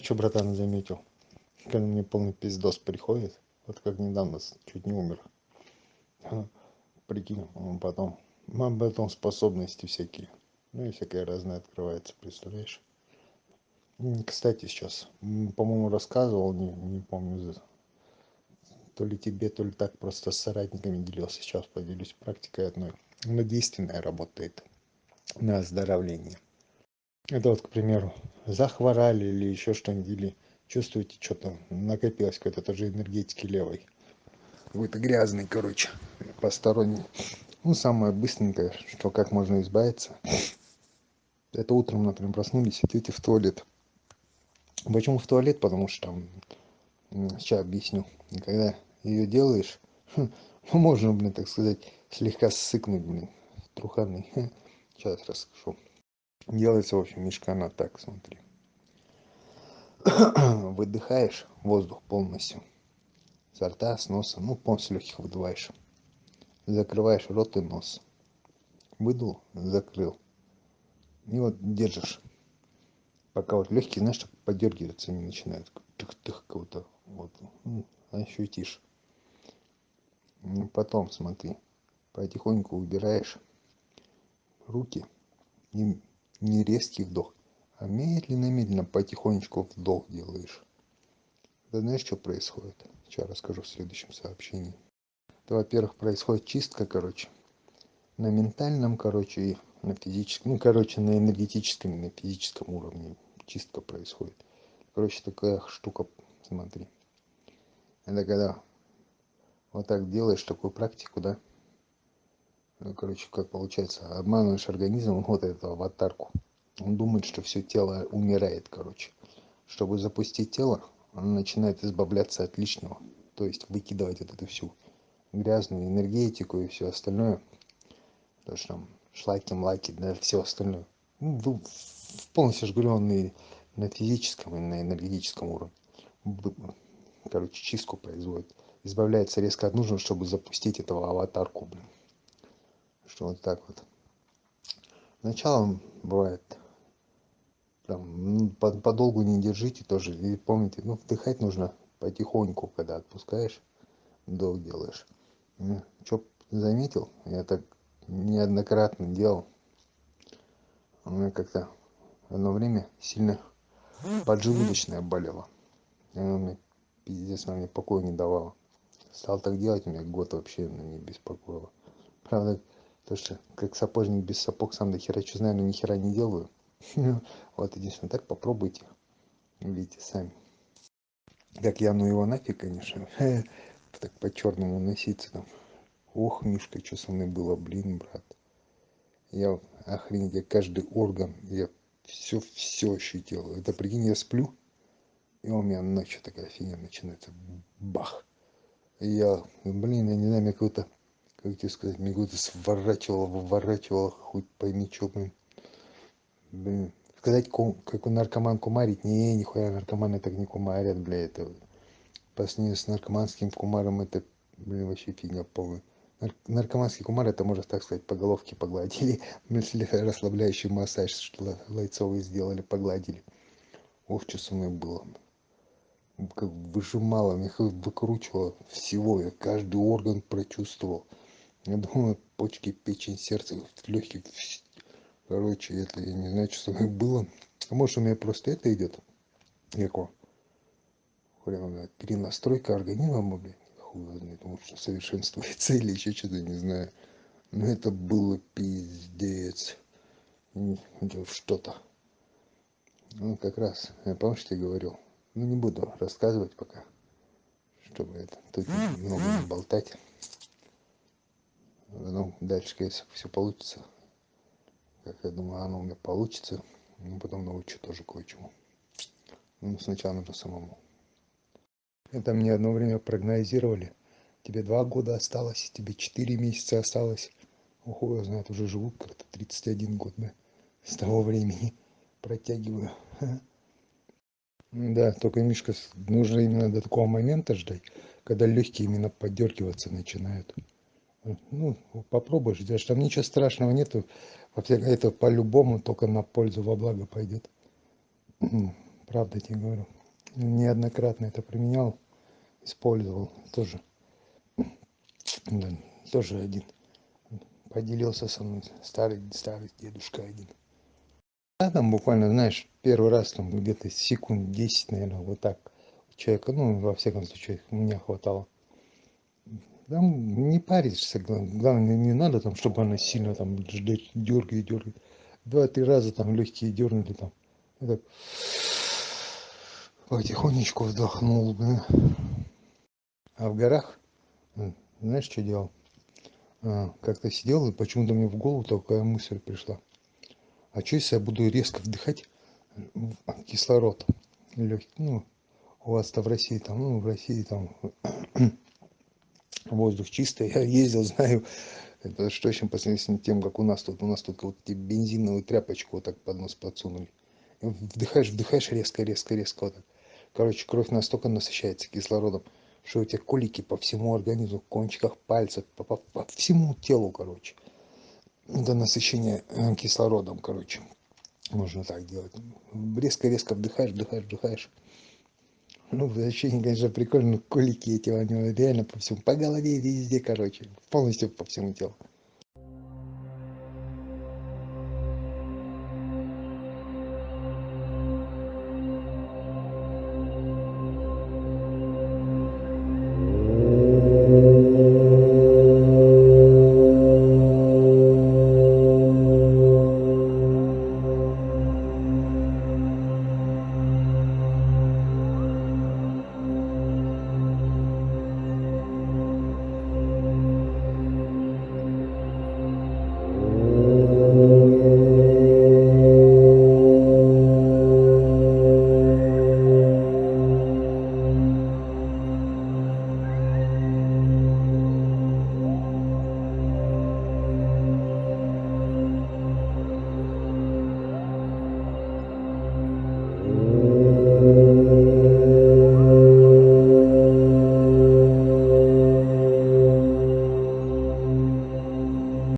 знаешь что братан заметил? Когда мне полный пиздос приходит вот как недавно чуть не умер. Прикинь потом потом способности всякие. Ну и всякое разное открывается представляешь? Кстати сейчас по-моему рассказывал не не помню то ли тебе то ли так просто с соратниками делился. Сейчас поделюсь практикой одной. Она действенная работает на оздоровление это вот к примеру захворали или ещё что-нибудь или чувствуете что-то накопилось какой-то тоже энергетики левой. Какой-то грязный короче посторонний. Ну самое быстренькое что как можно избавиться. Это утром например проснулись идёте в туалет. Почему в туалет? Потому что там сейчас объясню. Когда её делаешь ну можно блин так сказать слегка ссыкнуть блин труханный сейчас расскажу делается в общем мешкана так смотри. Выдыхаешь воздух полностью изо рта с носа ну полностью лёгких выдуваешь. Закрываешь рот и нос. Выдул закрыл. И вот держишь. Пока вот лёгкие знаешь так подёргиваться не начинают тых-тых кого-то вот ощутишь. Потом смотри потихоньку убираешь руки и не резкий вдох а медленно медленно потихонечку вдох делаешь. Это знаешь что происходит? Сейчас расскажу в следующем сообщении. Это во-первых происходит чистка короче. На ментальном короче и на физическом ну короче на энергетическом и на физическом уровне чистка происходит. Короче такая штука смотри. Это когда вот так делаешь такую практику да ну короче как получается обманываешь организм вот эту аватарку он думает что все тело умирает короче. Чтобы запустить тело он начинает избавляться от лишнего. То есть выкидывать вот эту всю грязную энергетику и все остальное. То что там шлаки млаки да все остальное. Ну полностью же говорю он и на физическом и на энергетическом уровне. Короче чистку производит. Избавляется резко от нужного чтобы запустить этого аватарку блин что вот так вот. Сначала бывает там подолгу не держите тоже и помните ну вдыхать нужно потихоньку когда отпускаешь вдох делаешь. Что заметил я так неоднократно делал. У меня как-то одно время сильно поджелудочная болела она мне пиздец она мне покоя не давала стал так делать меня год вообще она не беспокоила правда то что как сапожник без сапог сам до хера что знаю но ни хера не делаю. Вот единственное так попробуйте. Увидите сами. Как я ну его нафиг конечно. Так по-чёрному носиться там. Ох мишка что со мной было блин брат. Я охренеть я каждый орган я все все ощутил. Это прикинь я сплю и у меня ночью такая фигня начинается. Бах. Я блин я не знаю мне какой-то как тебе сказать какой-то сворачивало выворачивало хоть пойми что блин. Блин сказать как у наркоман кумарить? Не нихуя наркоманы так не кумарят бля это по с наркоманским кумаром это блин вообще фигня полная. Наркоманский кумар это можно так сказать по головке погладили мысли расслабляющий массаж что лайцовые сделали погладили. Ох что со мной было? Как выжимало меня выкручивало всего я каждый орган прочувствовал я думаю почки печень сердце легкие короче это я не знаю что со мной было. А может у меня просто это идет эко прям перенастройка организма блядь хуй его знает. Может совершенствуется или еще что-то не знаю. Но это было пиздец. Что-то. Ну как раз я помнишь тебе говорил? Ну не буду рассказывать пока чтобы это тут много не болтать ну дальше если все получится. Как я думаю оно у меня получится. Ну потом научу тоже кое-чему. Ну сначала нужно самому. Это мне одно время прогнозировали. Тебе два года осталось тебе четыре месяца осталось. Ох его знает уже живу как-то тридцать один год да? С того времени протягиваю. Да только мишка нужно именно до такого момента ждать когда легкие именно подёргиваться начинают ну попробуй ждёшь там ничего страшного нету. Это по-любому только на пользу во благо пойдёт. Правда тебе говорю. Неоднократно это применял использовал тоже. Да, тоже один. Поделился со мной старый старый дедушка один. Да, там буквально знаешь первый раз там где-то секунд 10 наверное вот так человека ну во всяком случае меня хватало там не паришься главное не надо там чтобы она сильно там дергает дергает два-три раза там легкие дернули там. И так потихонечку вздохнул да. а в горах знаешь что делал? А, как-то сидел и почему-то мне в голову такая мысль пришла. А что если я буду резко вдыхать кислород легкий ну у вас-то в России там ну в России там воздух чистый я ездил знаю это что точно по сравнению с тем как у нас тут. У нас тут вот эти бензиновую тряпочку вот так под нос подсунули. Вдыхаешь вдыхаешь резко резко резко вот так. Короче кровь настолько насыщается кислородом что у тебя колики по всему организму кончиках пальцев по, по, по всему телу короче. До насыщения э, кислородом короче. Можно так делать. Резко резко вдыхаешь вдыхаешь вдыхаешь ну, ощущение, конечно, прикольно, но колики эти у него реально по всему, по голове, везде, короче, полностью по всему телу.